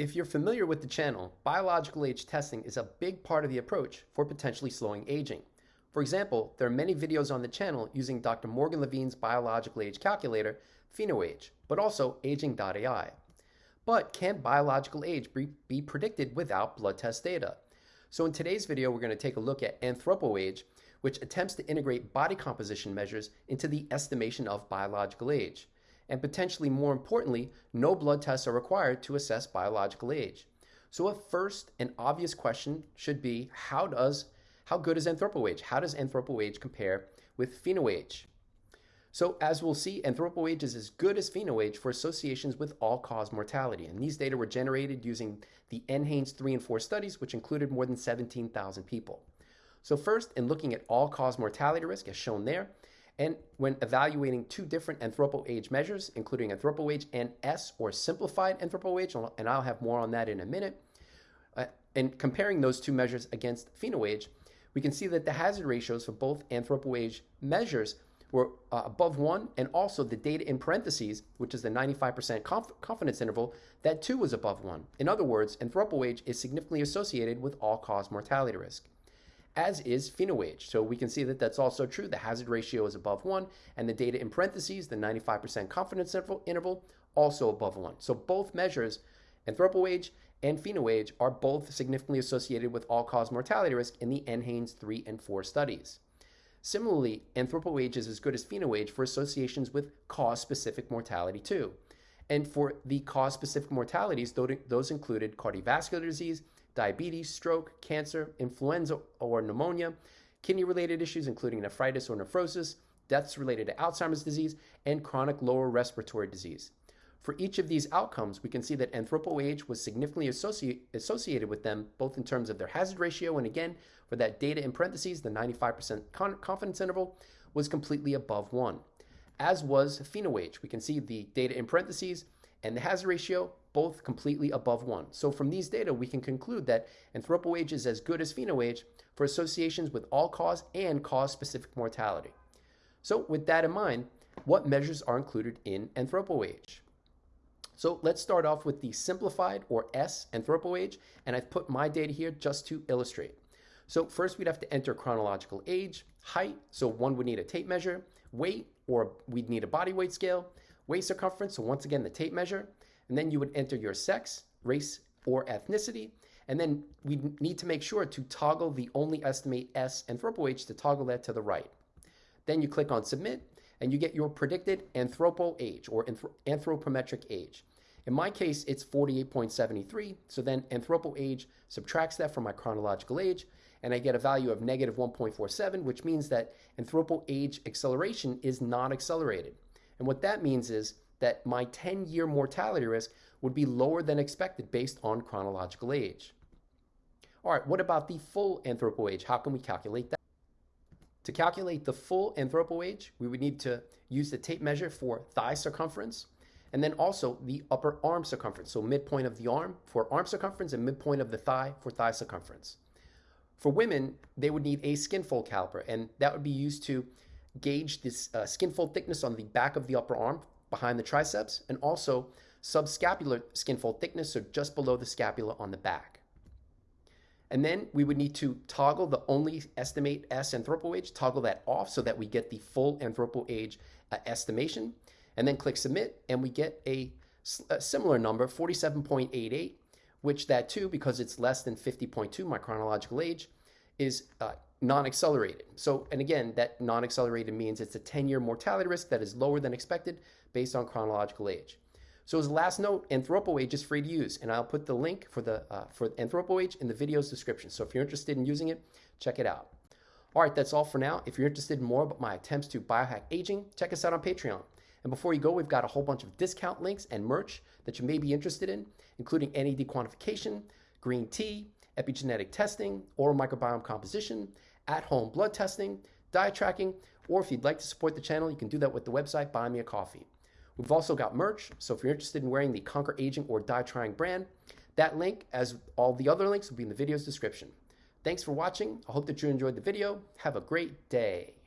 If you're familiar with the channel, biological age testing is a big part of the approach for potentially slowing aging. For example, there are many videos on the channel using Dr. Morgan Levine's biological age calculator, PhenoAge, but also aging.ai. But can biological age be predicted without blood test data? So in today's video, we're going to take a look at AnthropoAge, which attempts to integrate body composition measures into the estimation of biological age and potentially more importantly, no blood tests are required to assess biological age. So a first and obvious question should be, how does how good is AnthropoAge? How does AnthropoAge compare with PhenoAge? So as we'll see, AnthropoAge is as good as PhenoAge for associations with all-cause mortality. And these data were generated using the NHANES 3 and 4 studies, which included more than 17,000 people. So first, in looking at all-cause mortality risk, as shown there, and when evaluating two different AnthropoAge measures, including AnthropoAge and S or simplified AnthropoAge, and I'll have more on that in a minute, uh, and comparing those two measures against pheno-age, we can see that the hazard ratios for both AnthropoAge measures were uh, above one, and also the data in parentheses, which is the 95% conf confidence interval, that too was above one. In other words, AnthropoAge is significantly associated with all-cause mortality risk as is PhenoAge. So we can see that that's also true. The hazard ratio is above 1, and the data in parentheses, the 95% confidence interval, also above 1. So both measures, AnthropoAge and PhenoAge, are both significantly associated with all-cause mortality risk in the NHANES 3 and 4 studies. Similarly, AnthropoAge is as good as PhenoAge for associations with cause-specific mortality too. And for the cause-specific mortalities, those included cardiovascular disease, diabetes, stroke, cancer, influenza or pneumonia, kidney related issues, including nephritis or nephrosis, deaths related to Alzheimer's disease, and chronic lower respiratory disease. For each of these outcomes, we can see that AnthropoAge was significantly associate, associated with them, both in terms of their hazard ratio, and again, for that data in parentheses, the 95% confidence interval was completely above one. As was PhenoAge, we can see the data in parentheses and the hazard ratio both completely above 1. So from these data, we can conclude that AnthropoAge is as good as PhenoAge for associations with all-cause and cause-specific mortality. So with that in mind, what measures are included in AnthropoAge? So let's start off with the simplified or S AnthropoAge, and I've put my data here just to illustrate. So first we'd have to enter chronological age, height, so one would need a tape measure, weight, or we'd need a body weight scale, waist circumference, so once again the tape measure, and then you would enter your sex, race, or ethnicity. And then we need to make sure to toggle the only estimate S AnthropoAge to toggle that to the right. Then you click on submit and you get your predicted anthropo age or anthropometric age. In my case, it's 48.73. So then anthropo age subtracts that from my chronological age and I get a value of negative 1.47, which means that anthropo age acceleration is not accelerated. And what that means is that my 10 year mortality risk would be lower than expected based on chronological age. All right, what about the full anthropo age? How can we calculate that? To calculate the full anthropo age, we would need to use the tape measure for thigh circumference and then also the upper arm circumference. So midpoint of the arm for arm circumference and midpoint of the thigh for thigh circumference. For women, they would need a skin fold caliper and that would be used to gauge this uh, skin fold thickness on the back of the upper arm behind the triceps, and also subscapular skin fold thickness, so just below the scapula on the back. And then we would need to toggle the only estimate S anthropo age, toggle that off so that we get the full anthropo age uh, estimation, and then click submit, and we get a, a similar number, 47.88, which that too, because it's less than 50.2, my chronological age, is uh, non-accelerated. So, and again, that non-accelerated means it's a 10-year mortality risk that is lower than expected based on chronological age. So as a last note, AnthropoAge is free to use, and I'll put the link for the uh, for AnthropoAge in the video's description. So if you're interested in using it, check it out. All right, that's all for now. If you're interested in more about my attempts to biohack aging, check us out on Patreon. And before you go, we've got a whole bunch of discount links and merch that you may be interested in, including NAD quantification, green tea, epigenetic testing, oral microbiome composition, at-home blood testing, diet tracking, or if you'd like to support the channel, you can do that with the website Buy Me a Coffee. We've also got merch, so if you're interested in wearing the Conquer Aging or Die Trying brand, that link, as all the other links, will be in the video's description. Thanks for watching. I hope that you enjoyed the video. Have a great day.